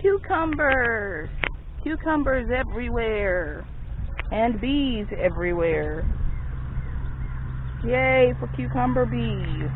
cucumbers. Cucumbers everywhere. And bees everywhere. Yay for cucumber bees.